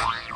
Yeah.